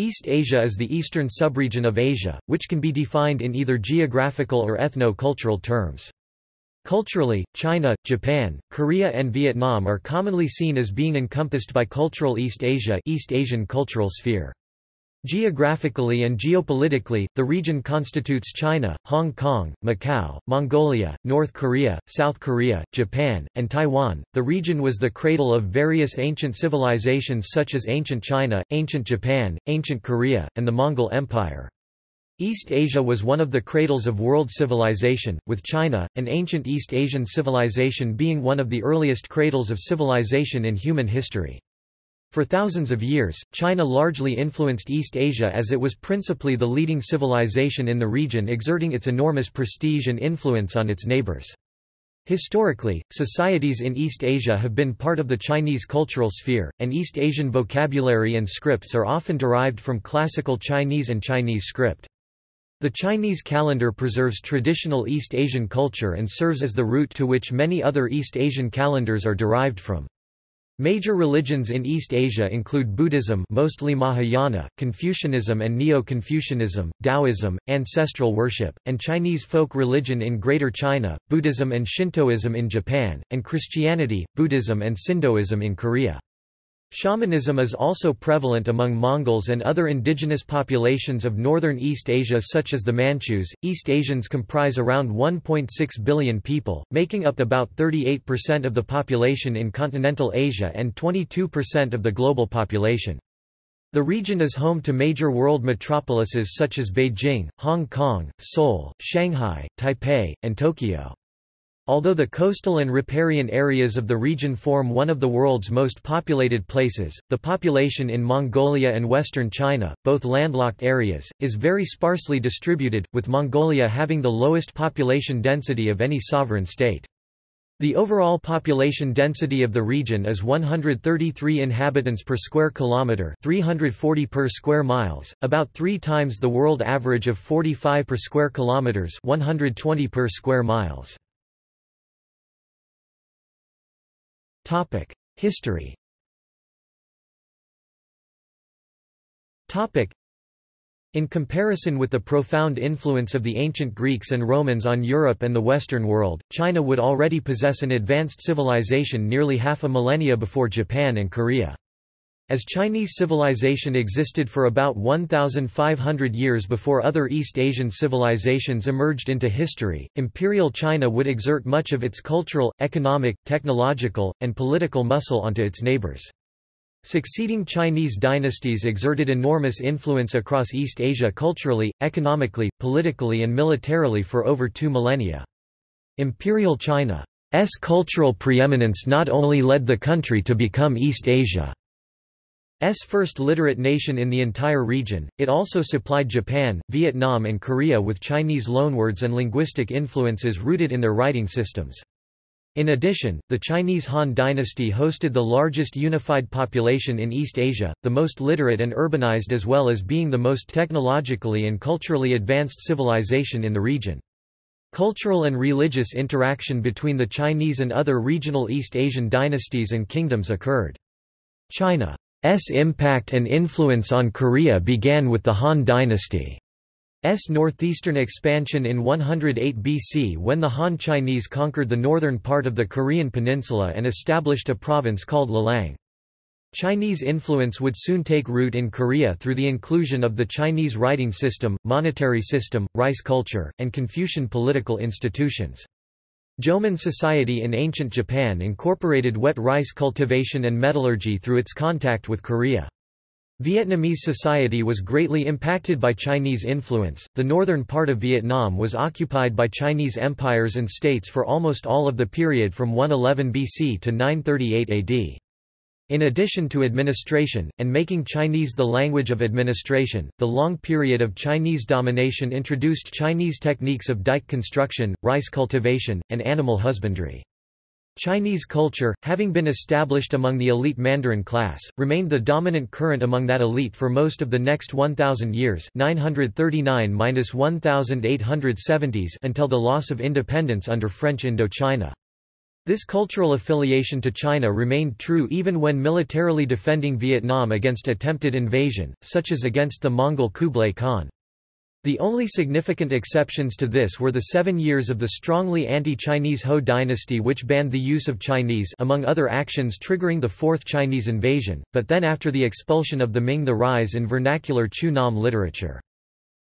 East Asia is the eastern subregion of Asia, which can be defined in either geographical or ethno-cultural terms. Culturally, China, Japan, Korea and Vietnam are commonly seen as being encompassed by cultural East Asia East Asian cultural sphere. Geographically and geopolitically, the region constitutes China, Hong Kong, Macau, Mongolia, North Korea, South Korea, Japan, and Taiwan. The region was the cradle of various ancient civilizations such as ancient China, ancient Japan, ancient Korea, and the Mongol Empire. East Asia was one of the cradles of world civilization, with China, an ancient East Asian civilization being one of the earliest cradles of civilization in human history. For thousands of years, China largely influenced East Asia as it was principally the leading civilization in the region exerting its enormous prestige and influence on its neighbors. Historically, societies in East Asia have been part of the Chinese cultural sphere, and East Asian vocabulary and scripts are often derived from classical Chinese and Chinese script. The Chinese calendar preserves traditional East Asian culture and serves as the root to which many other East Asian calendars are derived from. Major religions in East Asia include Buddhism mostly Mahayana, Confucianism and Neo-Confucianism, Taoism, ancestral worship, and Chinese folk religion in Greater China, Buddhism and Shintoism in Japan, and Christianity, Buddhism and Sindoism in Korea. Shamanism is also prevalent among Mongols and other indigenous populations of northern East Asia such as the Manchus. East Asians comprise around 1.6 billion people, making up about 38% of the population in continental Asia and 22% of the global population. The region is home to major world metropolises such as Beijing, Hong Kong, Seoul, Shanghai, Taipei, and Tokyo. Although the coastal and riparian areas of the region form one of the world's most populated places, the population in Mongolia and western China, both landlocked areas, is very sparsely distributed, with Mongolia having the lowest population density of any sovereign state. The overall population density of the region is 133 inhabitants per square kilometre 340 per square miles, about three times the world average of 45 per square kilometres 120 per square miles. History. In comparison with the profound influence of the ancient Greeks and Romans on Europe and the Western world, China would already possess an advanced civilization nearly half a millennia before Japan and Korea. As Chinese civilization existed for about 1,500 years before other East Asian civilizations emerged into history, Imperial China would exert much of its cultural, economic, technological, and political muscle onto its neighbors. Succeeding Chinese dynasties exerted enormous influence across East Asia culturally, economically, politically and militarily for over two millennia. Imperial China's cultural preeminence not only led the country to become East Asia first literate nation in the entire region, it also supplied Japan, Vietnam and Korea with Chinese loanwords and linguistic influences rooted in their writing systems. In addition, the Chinese Han dynasty hosted the largest unified population in East Asia, the most literate and urbanized as well as being the most technologically and culturally advanced civilization in the region. Cultural and religious interaction between the Chinese and other regional East Asian dynasties and kingdoms occurred. China S impact and influence on Korea began with the Han dynasty. S northeastern expansion in 108 BC when the Han Chinese conquered the northern part of the Korean peninsula and established a province called Lelang. Chinese influence would soon take root in Korea through the inclusion of the Chinese writing system, monetary system, rice culture, and Confucian political institutions. Jomon society in ancient Japan incorporated wet rice cultivation and metallurgy through its contact with Korea. Vietnamese society was greatly impacted by Chinese influence. The northern part of Vietnam was occupied by Chinese empires and states for almost all of the period from 111 BC to 938 AD. In addition to administration, and making Chinese the language of administration, the long period of Chinese domination introduced Chinese techniques of dike construction, rice cultivation, and animal husbandry. Chinese culture, having been established among the elite Mandarin class, remained the dominant current among that elite for most of the next 1,000 years 939–1870s until the loss of independence under French Indochina. This cultural affiliation to China remained true even when militarily defending Vietnam against attempted invasion, such as against the Mongol Kublai Khan. The only significant exceptions to this were the seven years of the strongly anti-Chinese Ho dynasty which banned the use of Chinese among other actions triggering the Fourth Chinese invasion, but then after the expulsion of the Ming the rise in vernacular Chữ Nôm literature.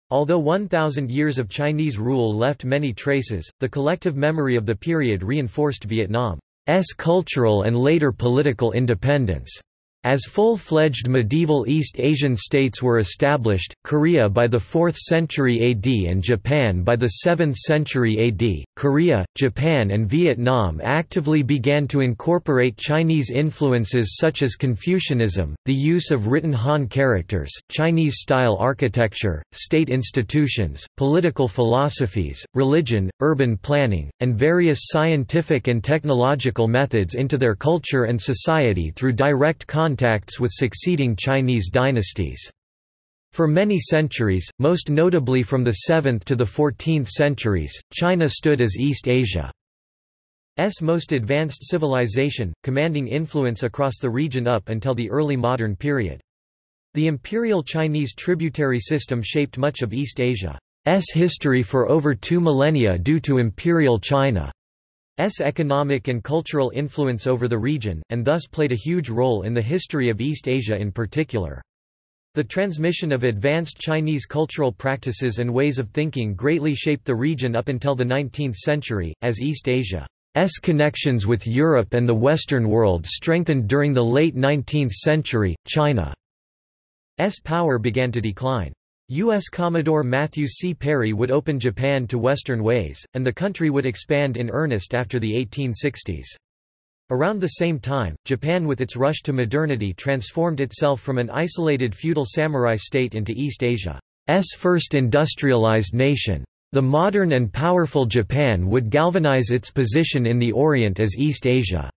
Although 1,000 years of Chinese rule left many traces, the collective memory of the period reinforced Vietnam's cultural and later political independence. As full-fledged medieval East Asian states were established, Korea by the 4th century AD and Japan by the 7th century AD, Korea, Japan and Vietnam actively began to incorporate Chinese influences such as Confucianism, the use of written Han characters, Chinese-style architecture, state institutions, political philosophies, religion, urban planning, and various scientific and technological methods into their culture and society through direct contact contacts with succeeding Chinese dynasties. For many centuries, most notably from the 7th to the 14th centuries, China stood as East Asia's most advanced civilization, commanding influence across the region up until the early modern period. The imperial Chinese tributary system shaped much of East Asia's history for over two millennia due to imperial China. S economic and cultural influence over the region, and thus played a huge role in the history of East Asia in particular. The transmission of advanced Chinese cultural practices and ways of thinking greatly shaped the region up until the 19th century, as East Asia's connections with Europe and the Western world strengthened during the late 19th century, China's power began to decline. U.S. Commodore Matthew C. Perry would open Japan to Western ways, and the country would expand in earnest after the 1860s. Around the same time, Japan with its rush to modernity transformed itself from an isolated feudal samurai state into East Asia's first industrialized nation. The modern and powerful Japan would galvanize its position in the Orient as East Asia's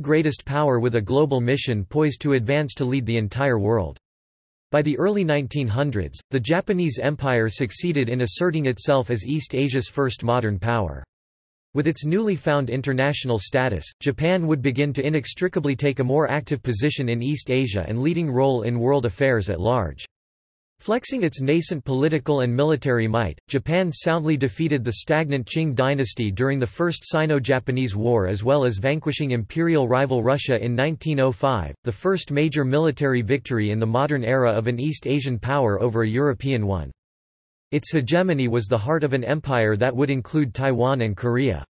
greatest power with a global mission poised to advance to lead the entire world. By the early 1900s, the Japanese Empire succeeded in asserting itself as East Asia's first modern power. With its newly found international status, Japan would begin to inextricably take a more active position in East Asia and leading role in world affairs at large. Flexing its nascent political and military might, Japan soundly defeated the stagnant Qing dynasty during the First Sino-Japanese War as well as vanquishing imperial rival Russia in 1905, the first major military victory in the modern era of an East Asian power over a European one. Its hegemony was the heart of an empire that would include Taiwan and Korea.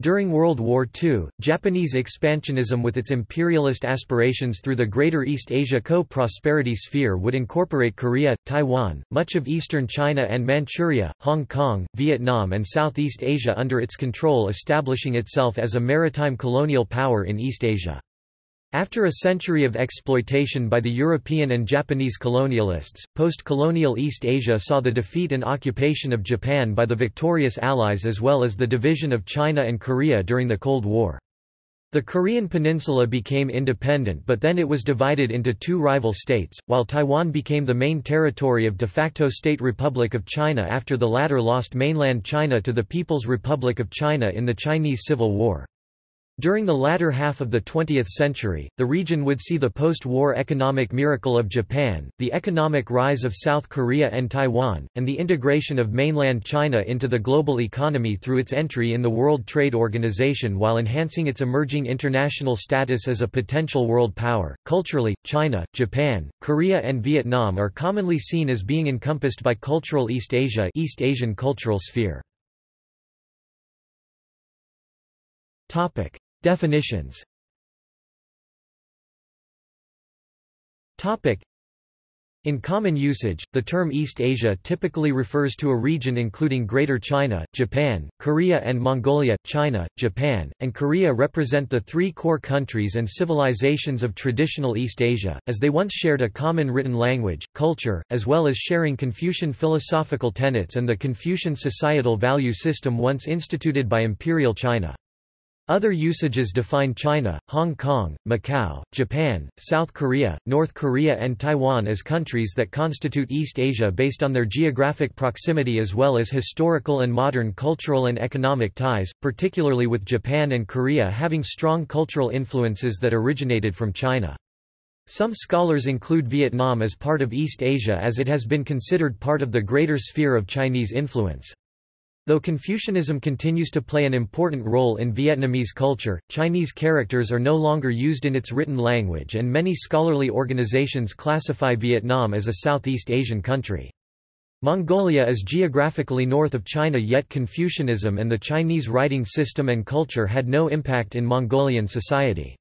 During World War II, Japanese expansionism with its imperialist aspirations through the Greater East Asia Co-Prosperity Sphere would incorporate Korea, Taiwan, much of eastern China and Manchuria, Hong Kong, Vietnam and Southeast Asia under its control establishing itself as a maritime colonial power in East Asia. After a century of exploitation by the European and Japanese colonialists, post-colonial East Asia saw the defeat and occupation of Japan by the victorious Allies as well as the division of China and Korea during the Cold War. The Korean peninsula became independent but then it was divided into two rival states, while Taiwan became the main territory of de facto State Republic of China after the latter lost mainland China to the People's Republic of China in the Chinese Civil War. During the latter half of the 20th century, the region would see the post-war economic miracle of Japan, the economic rise of South Korea and Taiwan, and the integration of mainland China into the global economy through its entry in the World Trade Organization while enhancing its emerging international status as a potential world power. Culturally, China, Japan, Korea and Vietnam are commonly seen as being encompassed by cultural East Asia East Asian cultural sphere. Topic: Definitions. Topic: in common usage, the term East Asia typically refers to a region including Greater China, Japan, Korea and Mongolia. China, Japan, and Korea represent the three core countries and civilizations of traditional East Asia, as they once shared a common written language, culture, as well as sharing Confucian philosophical tenets and the Confucian societal value system once instituted by Imperial China. Other usages define China, Hong Kong, Macau, Japan, South Korea, North Korea and Taiwan as countries that constitute East Asia based on their geographic proximity as well as historical and modern cultural and economic ties, particularly with Japan and Korea having strong cultural influences that originated from China. Some scholars include Vietnam as part of East Asia as it has been considered part of the greater sphere of Chinese influence. Though Confucianism continues to play an important role in Vietnamese culture, Chinese characters are no longer used in its written language and many scholarly organizations classify Vietnam as a Southeast Asian country. Mongolia is geographically north of China yet Confucianism and the Chinese writing system and culture had no impact in Mongolian society.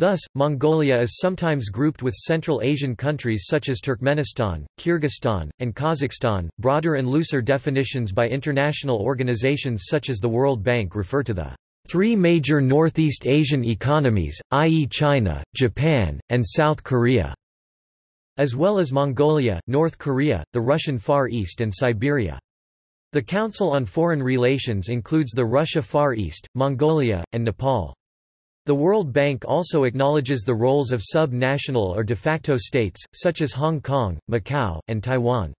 Thus, Mongolia is sometimes grouped with Central Asian countries such as Turkmenistan, Kyrgyzstan, and Kazakhstan. Broader and looser definitions by international organizations such as the World Bank refer to the three major Northeast Asian economies, i.e. China, Japan, and South Korea, as well as Mongolia, North Korea, the Russian Far East and Siberia. The Council on Foreign Relations includes the Russia Far East, Mongolia, and Nepal. The World Bank also acknowledges the roles of sub-national or de facto states, such as Hong Kong, Macau, and Taiwan.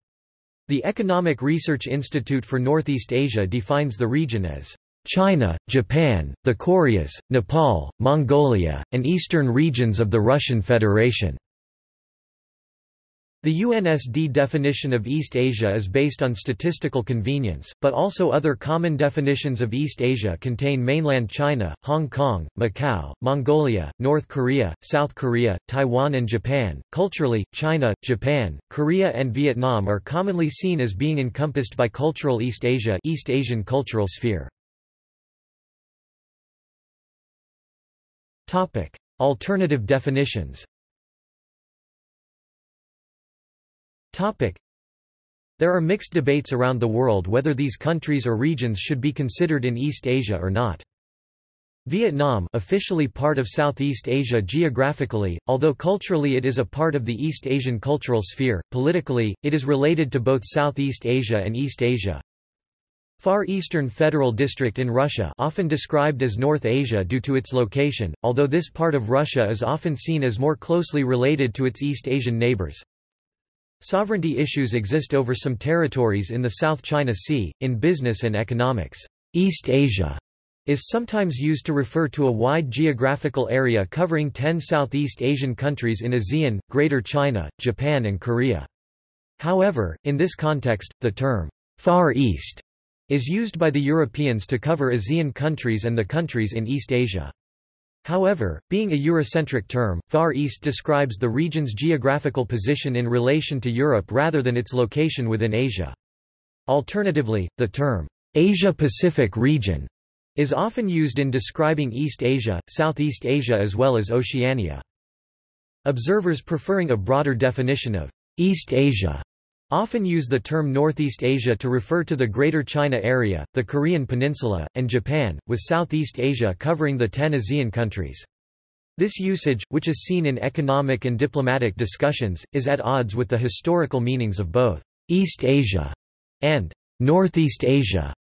The Economic Research Institute for Northeast Asia defines the region as China, Japan, the Koreas, Nepal, Mongolia, and eastern regions of the Russian Federation. The UNSD definition of East Asia is based on statistical convenience, but also other common definitions of East Asia contain mainland China, Hong Kong, Macau, Mongolia, North Korea, South Korea, Taiwan and Japan. Culturally, China, Japan, Korea and Vietnam are commonly seen as being encompassed by cultural East Asia, East Asian cultural sphere. Topic: Alternative definitions. Topic. There are mixed debates around the world whether these countries or regions should be considered in East Asia or not. Vietnam officially part of Southeast Asia geographically, although culturally it is a part of the East Asian cultural sphere, politically, it is related to both Southeast Asia and East Asia. Far Eastern Federal District in Russia often described as North Asia due to its location, although this part of Russia is often seen as more closely related to its East Asian neighbors. Sovereignty issues exist over some territories in the South China Sea, in business and economics. East Asia is sometimes used to refer to a wide geographical area covering 10 Southeast Asian countries in ASEAN, Greater China, Japan and Korea. However, in this context, the term, Far East, is used by the Europeans to cover ASEAN countries and the countries in East Asia. However, being a Eurocentric term, Far East describes the region's geographical position in relation to Europe rather than its location within Asia. Alternatively, the term, Asia-Pacific region, is often used in describing East Asia, Southeast Asia as well as Oceania. Observers preferring a broader definition of East Asia often use the term Northeast Asia to refer to the Greater China area, the Korean peninsula, and Japan, with Southeast Asia covering the ten ASEAN countries. This usage, which is seen in economic and diplomatic discussions, is at odds with the historical meanings of both East Asia and Northeast Asia.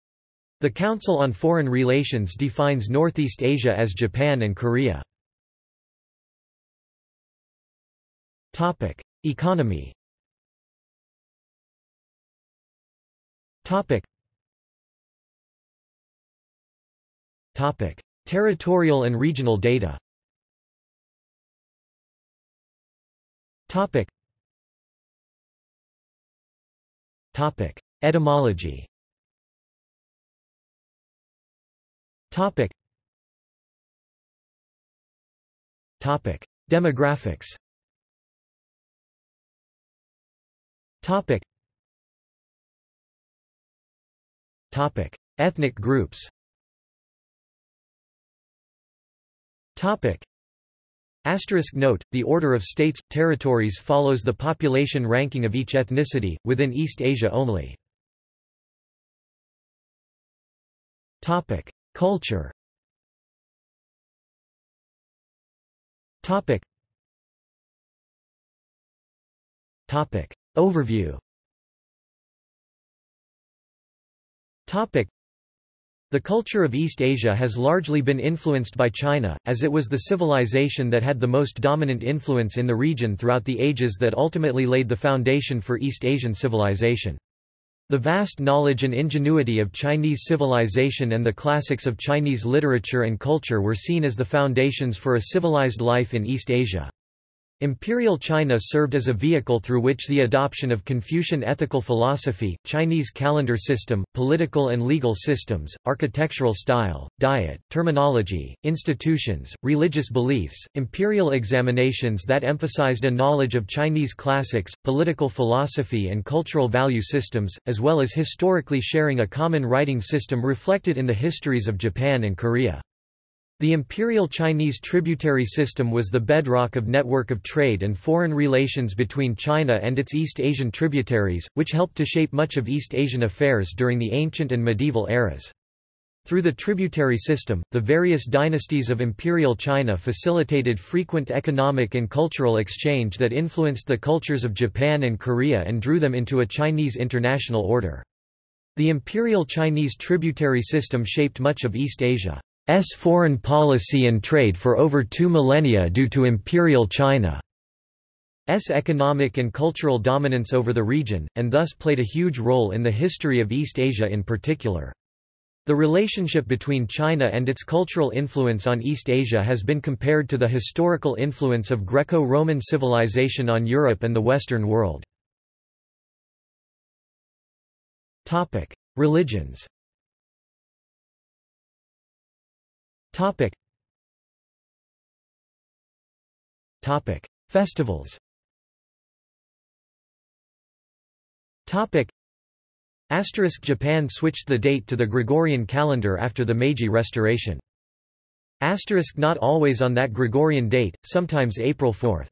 The Council on Foreign Relations defines Northeast Asia as Japan and Korea. Economy Topic. Topic. Territorial and regional data Topic. Topic. Etymology Topic. Topic. Demographics Topic. Topic: Ethnic groups. Topic: Asterisk note: The order of states territories follows the population ranking of each ethnicity within East Asia only. Culture. Overview. The culture of East Asia has largely been influenced by China, as it was the civilization that had the most dominant influence in the region throughout the ages that ultimately laid the foundation for East Asian civilization. The vast knowledge and ingenuity of Chinese civilization and the classics of Chinese literature and culture were seen as the foundations for a civilized life in East Asia. Imperial China served as a vehicle through which the adoption of Confucian ethical philosophy, Chinese calendar system, political and legal systems, architectural style, diet, terminology, institutions, religious beliefs, imperial examinations that emphasized a knowledge of Chinese classics, political philosophy and cultural value systems, as well as historically sharing a common writing system reflected in the histories of Japan and Korea. The imperial Chinese tributary system was the bedrock of network of trade and foreign relations between China and its East Asian tributaries, which helped to shape much of East Asian affairs during the ancient and medieval eras. Through the tributary system, the various dynasties of imperial China facilitated frequent economic and cultural exchange that influenced the cultures of Japan and Korea and drew them into a Chinese international order. The imperial Chinese tributary system shaped much of East Asia. S foreign policy and trade for over two millennia due to Imperial China's economic and cultural dominance over the region, and thus played a huge role in the history of East Asia in particular. The relationship between China and its cultural influence on East Asia has been compared to the historical influence of Greco-Roman civilization on Europe and the Western world. Religions Topic. Topic. Festivals Topic. Asterisk Japan switched the date to the Gregorian calendar after the Meiji Restoration. Asterisk not always on that Gregorian date, sometimes April 4.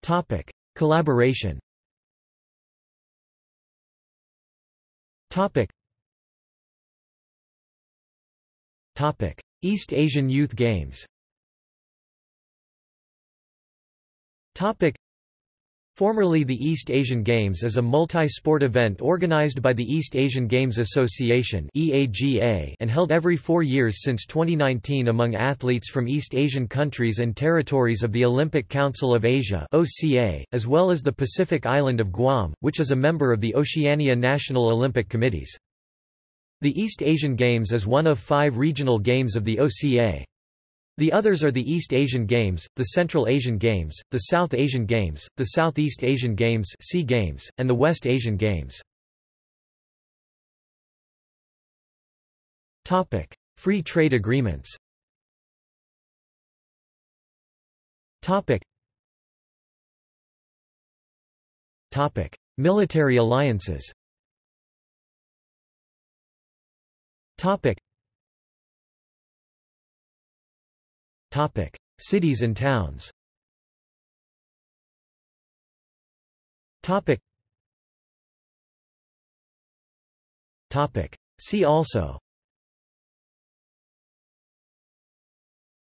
Topic. Collaboration Topic. East Asian Youth Games. Formerly the East Asian Games is a multi-sport event organized by the East Asian Games Association and held every four years since 2019 among athletes from East Asian countries and territories of the Olympic Council of Asia as well as the Pacific island of Guam, which is a member of the Oceania National Olympic Committees. The East Asian Games is one of five regional games of the OCA. The others are the East Asian Games, the Central Asian Games, the South Asian Games, the Southeast Asian Games, SEA Games and the West Asian Games. Topic: Free trade agreements. Topic. Military alliances. Topic. Topic. Cities and towns Topic. Topic. See also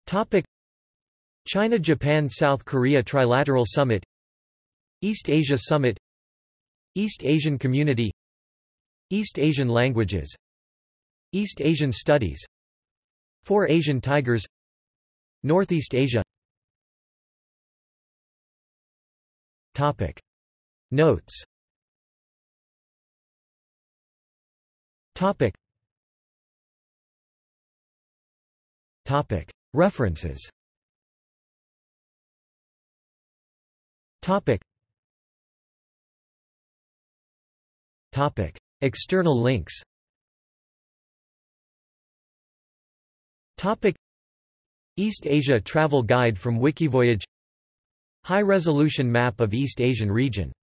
Topic. China-Japan-South Korea Trilateral Summit East Asia Summit East Asian Community East Asian Languages East Asian Studies. Four Asian Tigers. Northeast Asia. Topic. Notes. Topic. Topic. References. Topic. Topic. External links Topic. East Asia Travel Guide from Wikivoyage. High-resolution map of East Asian region